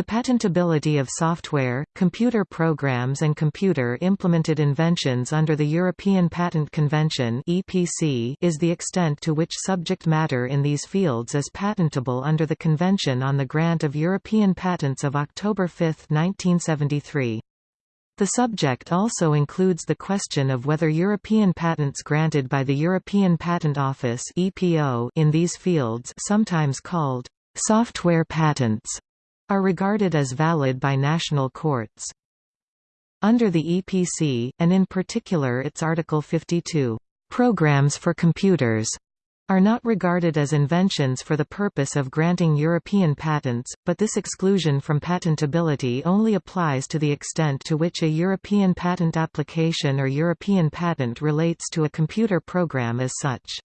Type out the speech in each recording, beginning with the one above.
The patentability of software, computer programs and computer-implemented inventions under the European Patent Convention (EPC) is the extent to which subject matter in these fields is patentable under the Convention on the Grant of European Patents of October 5, 1973. The subject also includes the question of whether European patents granted by the European Patent Office (EPO) in these fields, sometimes called software patents, are regarded as valid by national courts. Under the EPC, and in particular its Article 52, "...programs for computers", are not regarded as inventions for the purpose of granting European patents, but this exclusion from patentability only applies to the extent to which a European patent application or European patent relates to a computer program as such.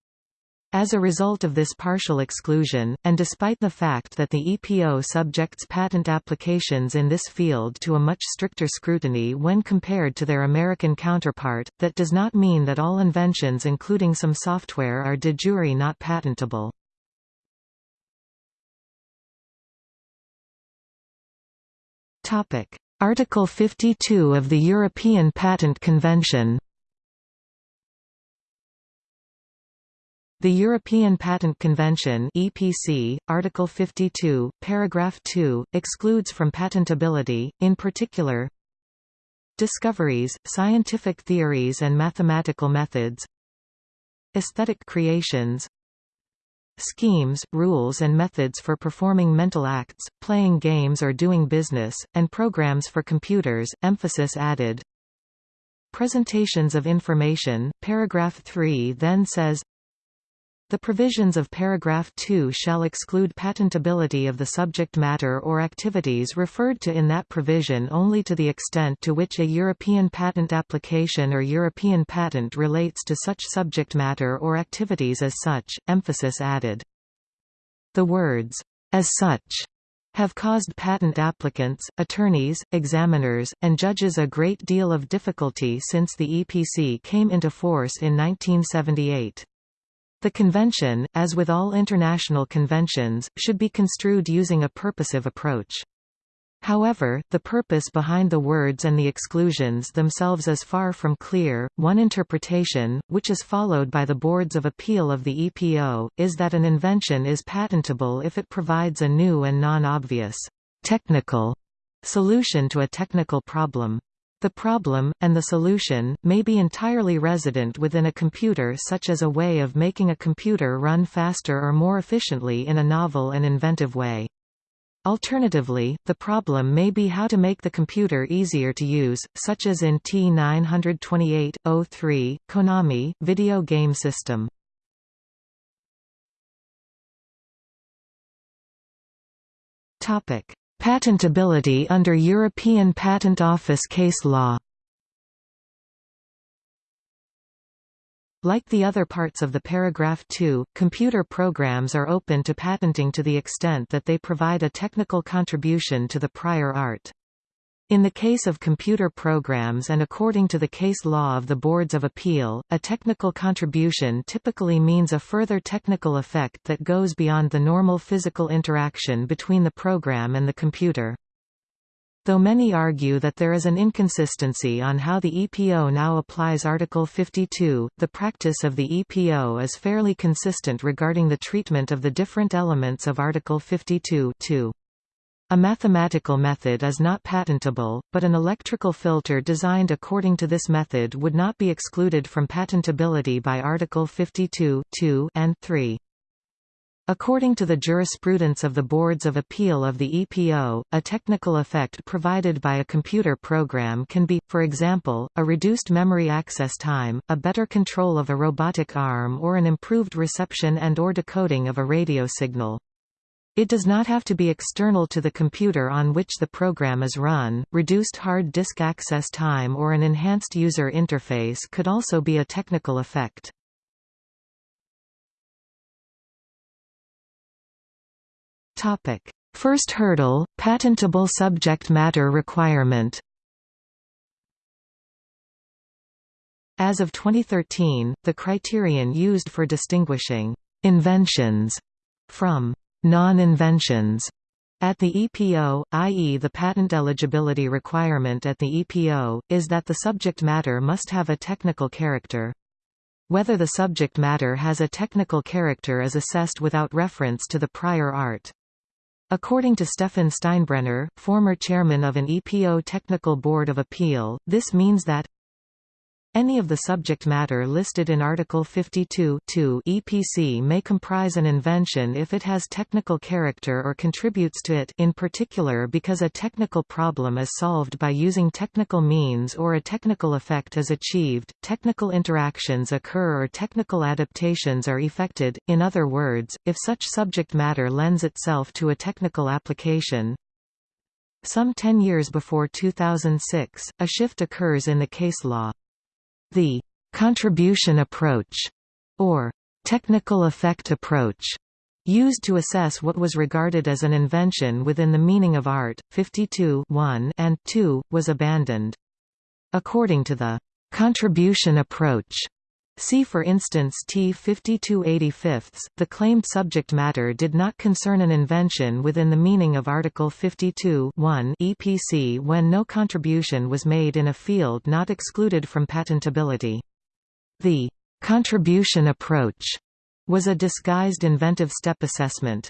As a result of this partial exclusion, and despite the fact that the EPO subjects patent applications in this field to a much stricter scrutiny when compared to their American counterpart, that does not mean that all inventions including some software are de jure not patentable. Article 52 of the European Patent Convention The European Patent Convention (EPC), Article 52, paragraph 2, excludes from patentability, in particular, discoveries, scientific theories and mathematical methods, aesthetic creations, schemes, rules and methods for performing mental acts, playing games or doing business, and programs for computers, emphasis added. Presentations of information, paragraph 3 then says the provisions of paragraph 2 shall exclude patentability of the subject matter or activities referred to in that provision only to the extent to which a European patent application or European patent relates to such subject matter or activities as such, emphasis added. The words, as such, have caused patent applicants, attorneys, examiners, and judges a great deal of difficulty since the EPC came into force in 1978. The convention, as with all international conventions, should be construed using a purposive approach. However, the purpose behind the words and the exclusions themselves is far from clear. One interpretation, which is followed by the boards of appeal of the EPO, is that an invention is patentable if it provides a new and non-obvious technical solution to a technical problem. The problem, and the solution, may be entirely resident within a computer such as a way of making a computer run faster or more efficiently in a novel and inventive way. Alternatively, the problem may be how to make the computer easier to use, such as in T928.03, Konami, video game system. Patentability under European Patent Office case law Like the other parts of the paragraph 2, computer programs are open to patenting to the extent that they provide a technical contribution to the prior art. In the case of computer programs and according to the case law of the Boards of Appeal, a technical contribution typically means a further technical effect that goes beyond the normal physical interaction between the program and the computer. Though many argue that there is an inconsistency on how the EPO now applies Article 52, the practice of the EPO is fairly consistent regarding the treatment of the different elements of Article 52 -2. A mathematical method is not patentable, but an electrical filter designed according to this method would not be excluded from patentability by Article 52 2 and 3. According to the jurisprudence of the Boards of Appeal of the EPO, a technical effect provided by a computer program can be, for example, a reduced memory access time, a better control of a robotic arm or an improved reception and or decoding of a radio signal. It does not have to be external to the computer on which the program is run. Reduced hard disk access time or an enhanced user interface could also be a technical effect. Topic: First hurdle: patentable subject matter requirement. As of 2013, the criterion used for distinguishing inventions from non-inventions At the EPO, i.e. the patent eligibility requirement at the EPO, is that the subject matter must have a technical character. Whether the subject matter has a technical character is assessed without reference to the prior art. According to Stefan Steinbrener, former chairman of an EPO Technical Board of Appeal, this means that any of the subject matter listed in Article 52 EPC may comprise an invention if it has technical character or contributes to it in particular because a technical problem is solved by using technical means or a technical effect is achieved, technical interactions occur or technical adaptations are effected, in other words, if such subject matter lends itself to a technical application. Some ten years before 2006, a shift occurs in the case law. The contribution approach, or technical effect approach, used to assess what was regarded as an invention within the meaning of art, 52 1 and 2, was abandoned. According to the contribution approach, See for instance T5285, the claimed subject matter did not concern an invention within the meaning of Article 52 EPC when no contribution was made in a field not excluded from patentability. The contribution approach was a disguised inventive step assessment.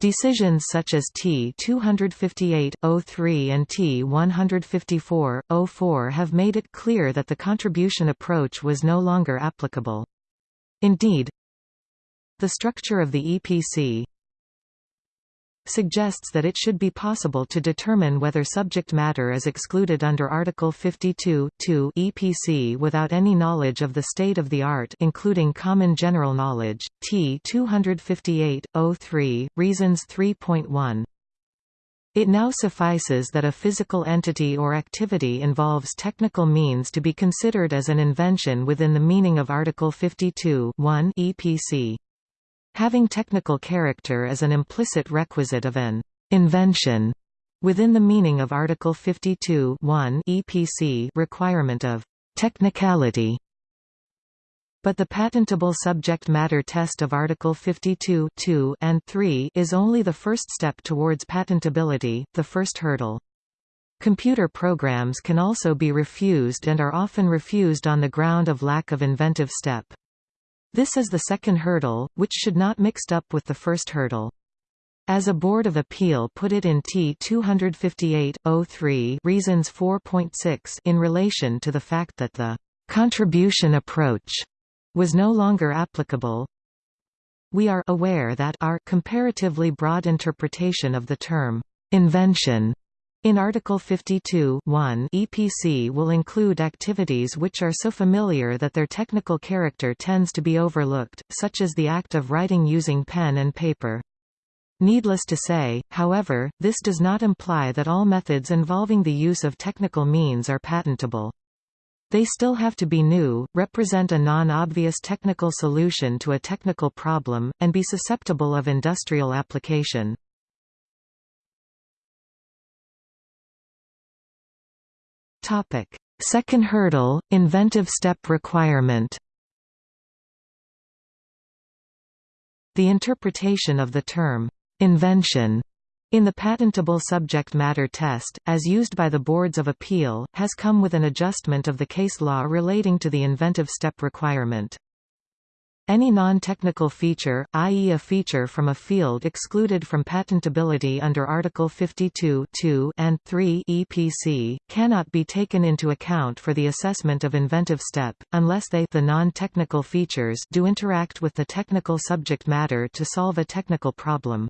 Decisions such as T-258-03 and T-154-04 have made it clear that the contribution approach was no longer applicable. Indeed, the structure of the EPC suggests that it should be possible to determine whether subject matter is excluded under Article 52 EPC without any knowledge of the state of the art including common general knowledge, T 258.03, Reasons 3.1. It now suffices that a physical entity or activity involves technical means to be considered as an invention within the meaning of Article 52 EPC. Having technical character is an implicit requisite of an invention within the meaning of Article 52 EPC requirement of technicality. But the patentable subject matter test of Article 52 and 3 is only the first step towards patentability, the first hurdle. Computer programs can also be refused and are often refused on the ground of lack of inventive step. This is the second hurdle, which should not mixed up with the first hurdle. As a Board of Appeal put it in T 258.03 Reasons 4.6 in relation to the fact that the «contribution approach» was no longer applicable, we are aware that our comparatively broad interpretation of the term «invention» In Article 52 EPC will include activities which are so familiar that their technical character tends to be overlooked, such as the act of writing using pen and paper. Needless to say, however, this does not imply that all methods involving the use of technical means are patentable. They still have to be new, represent a non-obvious technical solution to a technical problem, and be susceptible of industrial application. Topic: Second hurdle, inventive step requirement. The interpretation of the term invention in the patentable subject matter test, as used by the boards of appeal, has come with an adjustment of the case law relating to the inventive step requirement. Any non-technical feature, i.e. a feature from a field excluded from patentability under Article 52 and 3 EPC, cannot be taken into account for the assessment of inventive step, unless they the non-technical features do interact with the technical subject matter to solve a technical problem.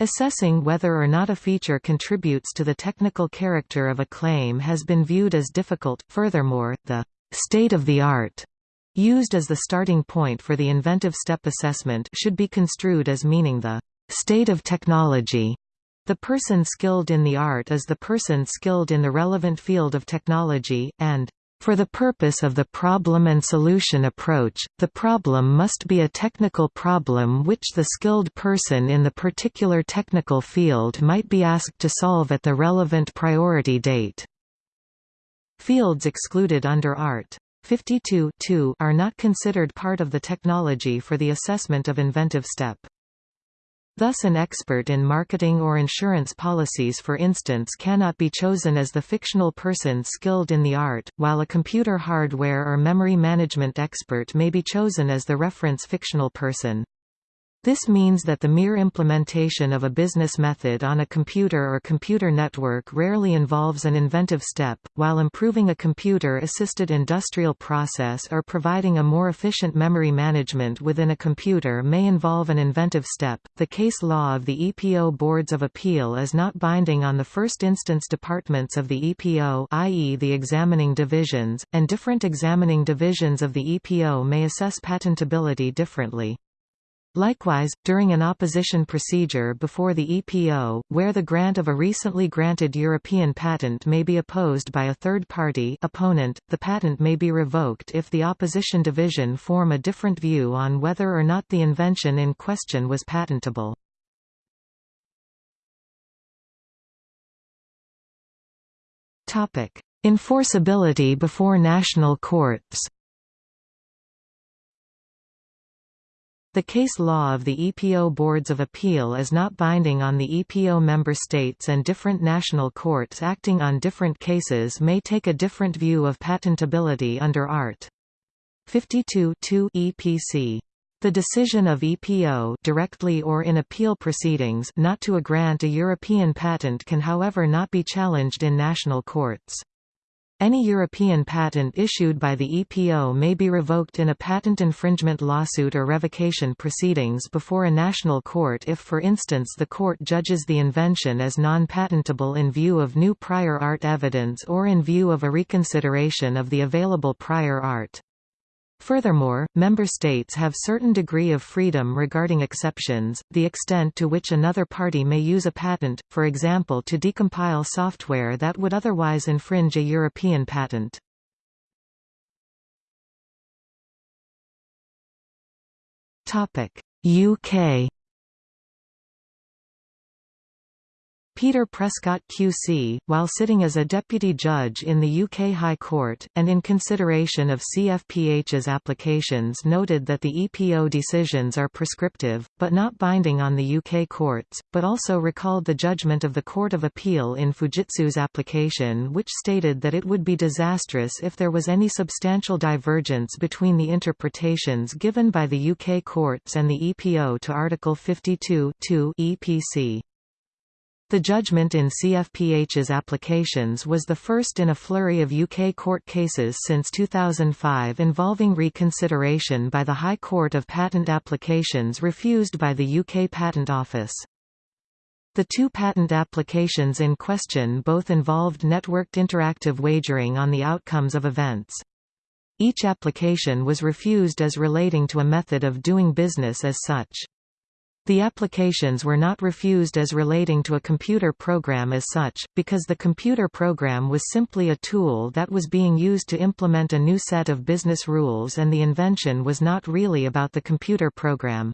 Assessing whether or not a feature contributes to the technical character of a claim has been viewed as difficult. Furthermore, the state of the art used as the starting point for the inventive step assessment should be construed as meaning the state of technology. The person skilled in the art is the person skilled in the relevant field of technology, and for the purpose of the problem and solution approach, the problem must be a technical problem which the skilled person in the particular technical field might be asked to solve at the relevant priority date. Fields excluded under Art. 52 are not considered part of the technology for the assessment of inventive step. Thus an expert in marketing or insurance policies for instance cannot be chosen as the fictional person skilled in the art, while a computer hardware or memory management expert may be chosen as the reference fictional person. This means that the mere implementation of a business method on a computer or computer network rarely involves an inventive step, while improving a computer-assisted industrial process or providing a more efficient memory management within a computer may involve an inventive step. The case law of the EPO Boards of Appeal is not binding on the first instance departments of the EPO i.e. the examining divisions, and different examining divisions of the EPO may assess patentability differently. Likewise, during an opposition procedure before the EPO, where the grant of a recently granted European patent may be opposed by a third party opponent, the patent may be revoked if the opposition division form a different view on whether or not the invention in question was patentable. Enforceability before national courts The case law of the EPO Boards of Appeal is not binding on the EPO member states and different national courts acting on different cases may take a different view of patentability under Art. 52 EPC. The decision of EPO directly or in appeal proceedings not to grant a European patent can however not be challenged in national courts. Any European patent issued by the EPO may be revoked in a patent infringement lawsuit or revocation proceedings before a national court if for instance the court judges the invention as non-patentable in view of new prior art evidence or in view of a reconsideration of the available prior art. Furthermore, member states have certain degree of freedom regarding exceptions, the extent to which another party may use a patent, for example to decompile software that would otherwise infringe a European patent. UK Peter Prescott QC, while sitting as a deputy judge in the UK High Court, and in consideration of CFPH's applications noted that the EPO decisions are prescriptive, but not binding on the UK courts, but also recalled the judgment of the Court of Appeal in Fujitsu's application which stated that it would be disastrous if there was any substantial divergence between the interpretations given by the UK courts and the EPO to Article 52 EPC. The judgment in CFPH's applications was the first in a flurry of UK court cases since 2005 involving reconsideration by the High Court of patent applications refused by the UK Patent Office. The two patent applications in question both involved networked interactive wagering on the outcomes of events. Each application was refused as relating to a method of doing business as such. The applications were not refused as relating to a computer program as such, because the computer program was simply a tool that was being used to implement a new set of business rules and the invention was not really about the computer program.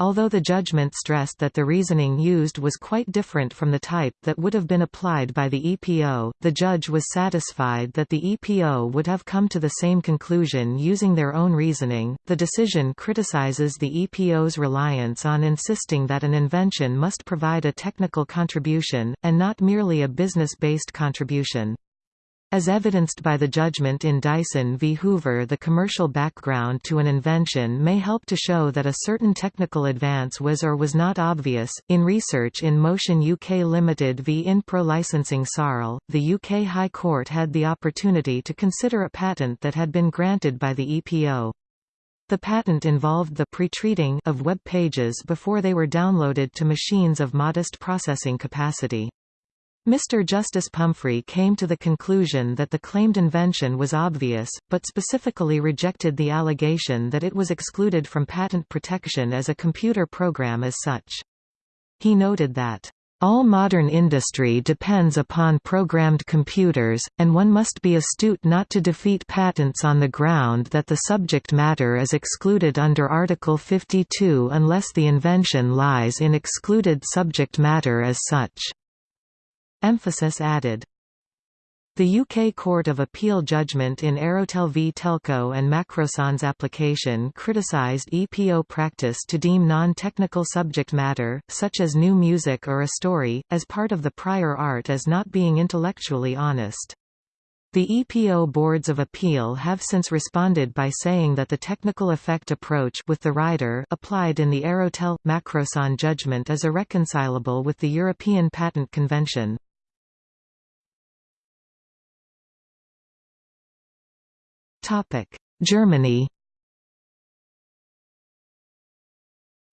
Although the judgment stressed that the reasoning used was quite different from the type that would have been applied by the EPO, the judge was satisfied that the EPO would have come to the same conclusion using their own reasoning. The decision criticizes the EPO's reliance on insisting that an invention must provide a technical contribution, and not merely a business-based contribution. As evidenced by the judgment in Dyson v. Hoover the commercial background to an invention may help to show that a certain technical advance was or was not obvious. In research in Motion UK Limited v Inpro Licensing Sarl, the UK High Court had the opportunity to consider a patent that had been granted by the EPO. The patent involved the pre-treating of web pages before they were downloaded to machines of modest processing capacity. Mr. Justice Pumphrey came to the conclusion that the claimed invention was obvious, but specifically rejected the allegation that it was excluded from patent protection as a computer program as such. He noted that, "...all modern industry depends upon programmed computers, and one must be astute not to defeat patents on the ground that the subject matter is excluded under Article 52 unless the invention lies in excluded subject matter as such." Emphasis added. The UK Court of Appeal judgment in Aerotel v Telco and Macrossan's application criticised EPO practice to deem non-technical subject matter, such as new music or a story, as part of the prior art as not being intellectually honest. The EPO boards of appeal have since responded by saying that the technical effect approach with the rider applied in the Aerotel Macroson judgment is irreconcilable with the European Patent Convention. Germany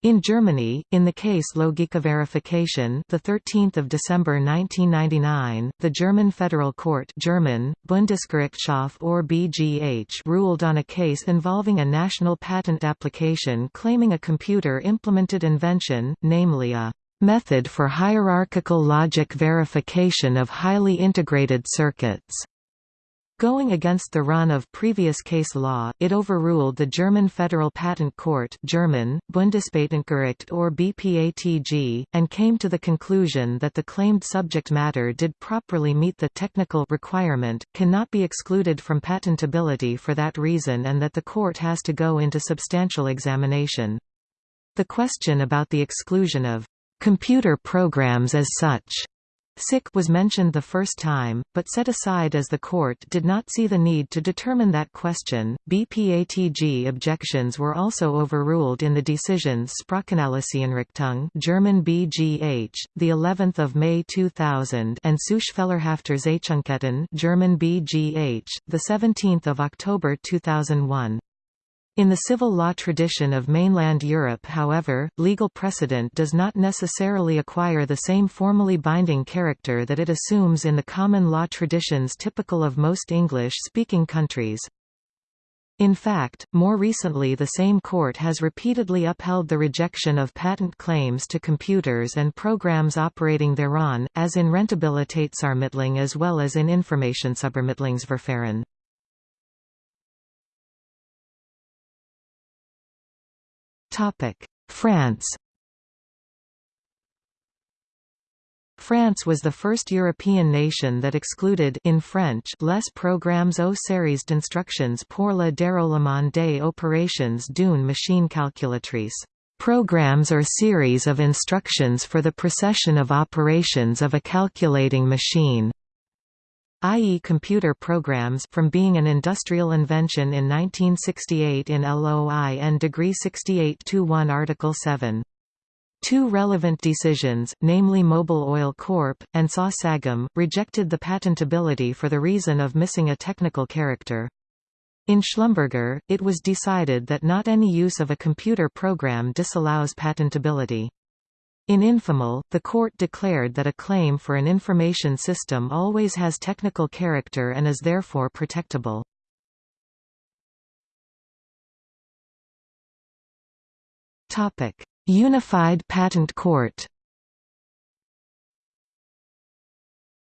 In Germany, in the case Logikverifikation, the 13th of December 1999, the German Federal Court, German Bundesgerichtshof or BGH, ruled on a case involving a national patent application claiming a computer-implemented invention, namely a method for hierarchical logic verification of highly integrated circuits. Going against the run of previous case law, it overruled the German Federal Patent Court German, Bundespatentgericht or BPATG, and came to the conclusion that the claimed subject matter did properly meet the technical requirement, cannot be excluded from patentability for that reason and that the court has to go into substantial examination. The question about the exclusion of computer programs as such SIC was mentioned the first time, but set aside as the court did not see the need to determine that question. BPATG objections were also overruled in the decisions Sprachanalyseeinrichtung German BGH, the 11th of May 2000, and Suche fehlerhafter German BGH, the 17th of October 2001. In the civil law tradition of mainland Europe however, legal precedent does not necessarily acquire the same formally binding character that it assumes in the common law traditions typical of most English-speaking countries. In fact, more recently the same court has repeatedly upheld the rejection of patent claims to computers and programs operating thereon, as in Rentabilitätsermittlung as well as in Informationsübermittlungsverfahren. France France was the first European nation that excluded in French les programmes aux séries d'instructions pour le déroulement des opérations d'une machine calculatrice. Programs or series of instructions for the procession of operations of a calculating machine i.e. computer programs from being an industrial invention in 1968 in LOI and Degree 68-1 Article 7. Two relevant decisions, namely Mobil Oil Corp. and SA Sagem, rejected the patentability for the reason of missing a technical character. In Schlumberger, it was decided that not any use of a computer program disallows patentability. In Infomal, the court declared that a claim for an information system always has technical character and is therefore protectable. Unified Patent Court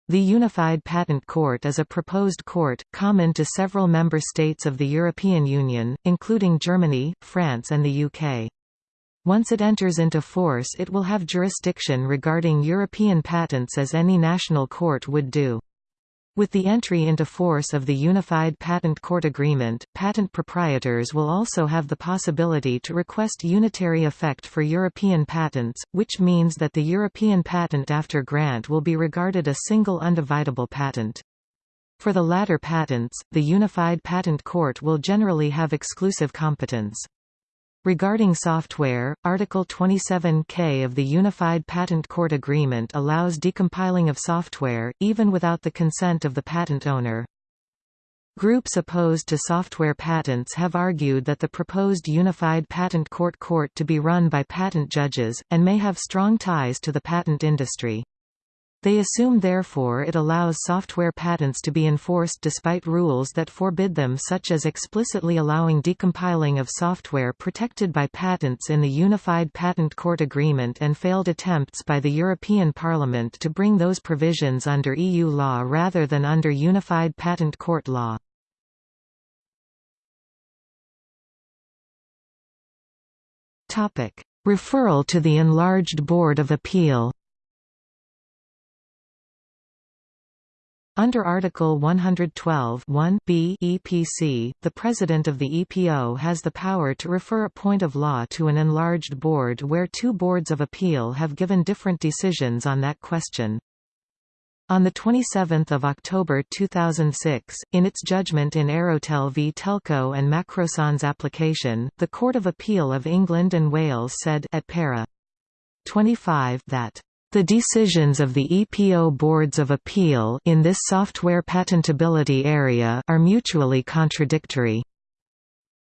The Unified Patent Court is a proposed court, common to several member states of the European Union, including Germany, France and the UK. Once it enters into force it will have jurisdiction regarding European patents as any national court would do. With the entry into force of the Unified Patent Court Agreement, patent proprietors will also have the possibility to request unitary effect for European patents, which means that the European patent after grant will be regarded a single undividable patent. For the latter patents, the Unified Patent Court will generally have exclusive competence. Regarding software, Article 27K of the Unified Patent Court Agreement allows decompiling of software, even without the consent of the patent owner. Groups opposed to software patents have argued that the proposed Unified Patent Court court to be run by patent judges, and may have strong ties to the patent industry. They assume therefore it allows software patents to be enforced despite rules that forbid them such as explicitly allowing decompiling of software protected by patents in the Unified Patent Court Agreement and failed attempts by the European Parliament to bring those provisions under EU law rather than under Unified Patent Court law. Referral to the enlarged Board of Appeal Under Article 112 b EPC, the President of the EPO has the power to refer a point of law to an enlarged board where two boards of appeal have given different decisions on that question. On 27 October 2006, in its judgment in Aerotel v Telco and Macrossan's application, the Court of Appeal of England and Wales said at para. 25 that the decisions of the EPO boards of appeal in this software patentability area are mutually contradictory.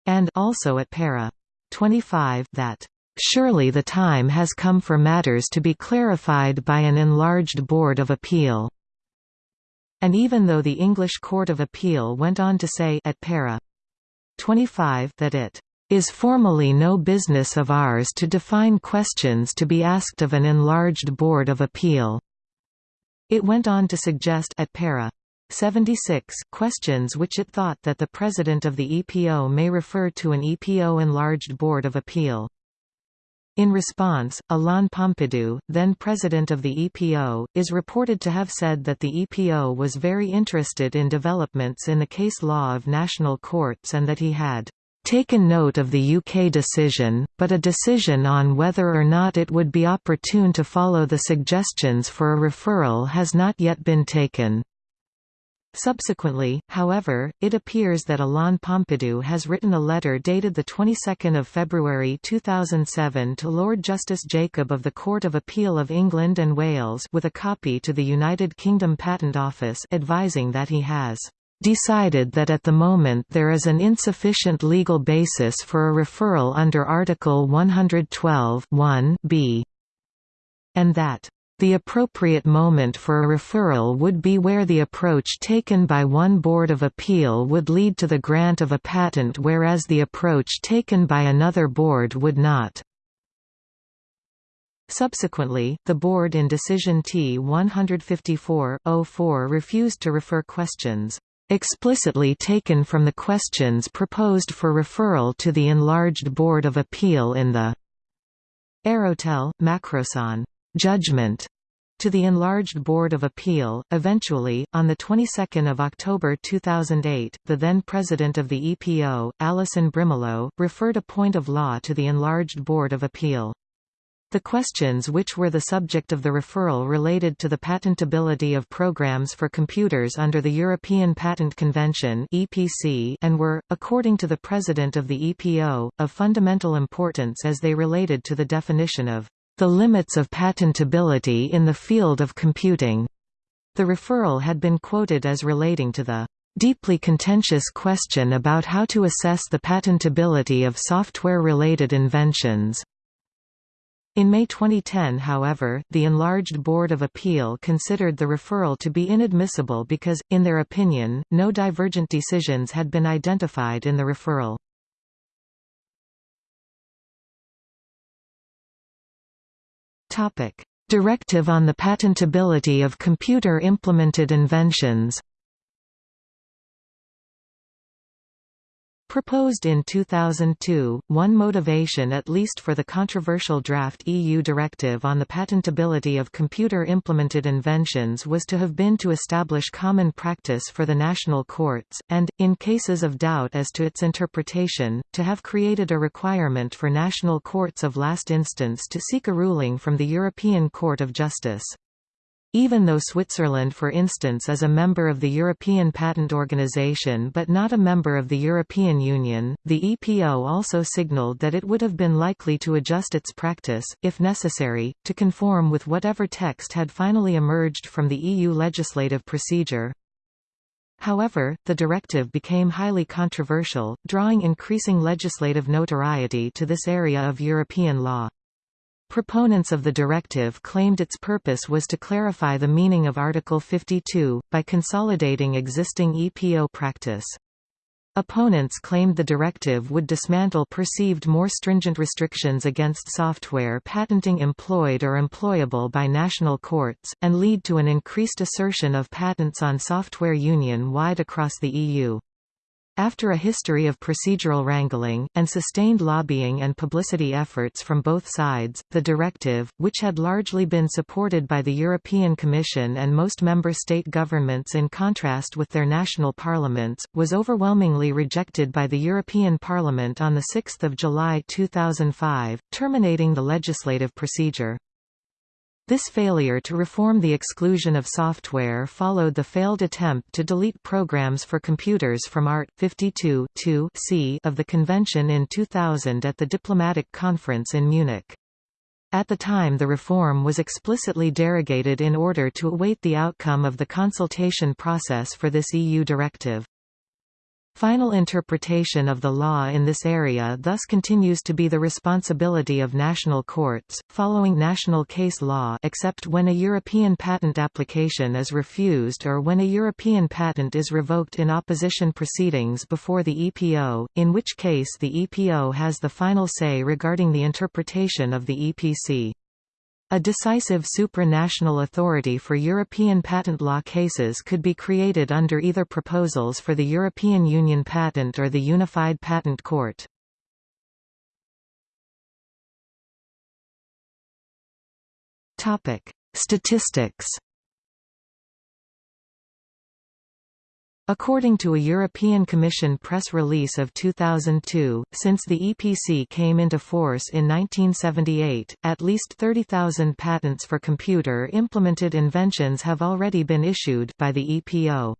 And also at para 25 that surely the time has come for matters to be clarified by an enlarged board of appeal. And even though the English Court of Appeal went on to say at para 25 that it is formally no business of ours to define questions to be asked of an enlarged Board of Appeal." It went on to suggest at para 76 questions which it thought that the President of the EPO may refer to an EPO enlarged Board of Appeal. In response, Alain Pompidou, then president of the EPO, is reported to have said that the EPO was very interested in developments in the case law of national courts and that he had taken note of the UK decision, but a decision on whether or not it would be opportune to follow the suggestions for a referral has not yet been taken. Subsequently, however, it appears that Alain Pompidou has written a letter dated the 22nd of February 2007 to Lord Justice Jacob of the Court of Appeal of England and Wales with a copy to the United Kingdom Patent Office advising that he has decided that at the moment there is an insufficient legal basis for a referral under Article 112 b and that the appropriate moment for a referral would be where the approach taken by one Board of Appeal would lead to the grant of a patent whereas the approach taken by another board would not. Subsequently, the board in decision T-154-04 refused to refer questions explicitly taken from the questions proposed for referral to the enlarged Board of Appeal in the Aerotel, Macrossan judgment to the enlarged Board of Appeal. Eventually, on the 22nd of October 2008, the then president of the EPO, Alison Brimelow, referred a point of law to the enlarged Board of Appeal. The questions which were the subject of the referral related to the patentability of programs for computers under the European Patent Convention (EPC) and were, according to the president of the EPO, of fundamental importance as they related to the definition of the limits of patentability in the field of computing. The referral had been quoted as relating to the deeply contentious question about how to assess the patentability of software-related inventions. In May 2010 however, the enlarged Board of Appeal considered the referral to be inadmissible because, in their opinion, no divergent decisions had been identified in the referral. Directive on the patentability of computer-implemented inventions Proposed in 2002, one motivation at least for the controversial draft EU directive on the patentability of computer-implemented inventions was to have been to establish common practice for the national courts, and, in cases of doubt as to its interpretation, to have created a requirement for national courts of last instance to seek a ruling from the European Court of Justice. Even though Switzerland for instance is a member of the European Patent Organization but not a member of the European Union, the EPO also signaled that it would have been likely to adjust its practice, if necessary, to conform with whatever text had finally emerged from the EU legislative procedure. However, the directive became highly controversial, drawing increasing legislative notoriety to this area of European law. Proponents of the directive claimed its purpose was to clarify the meaning of Article 52, by consolidating existing EPO practice. Opponents claimed the directive would dismantle perceived more stringent restrictions against software patenting employed or employable by national courts, and lead to an increased assertion of patents on software union-wide across the EU. After a history of procedural wrangling, and sustained lobbying and publicity efforts from both sides, the directive, which had largely been supported by the European Commission and most member state governments in contrast with their national parliaments, was overwhelmingly rejected by the European Parliament on 6 July 2005, terminating the legislative procedure. This failure to reform the exclusion of software followed the failed attempt to delete programs for computers from Art. 52 c of the convention in 2000 at the diplomatic conference in Munich. At the time the reform was explicitly derogated in order to await the outcome of the consultation process for this EU directive. Final interpretation of the law in this area thus continues to be the responsibility of national courts, following national case law except when a European patent application is refused or when a European patent is revoked in opposition proceedings before the EPO, in which case the EPO has the final say regarding the interpretation of the EPC. A decisive supranational authority for European patent law cases could be created under either proposals for the European Union Patent or the Unified Patent Court. Statistics According to a European Commission press release of 2002, since the EPC came into force in 1978, at least 30,000 patents for computer-implemented inventions have already been issued by the EPO.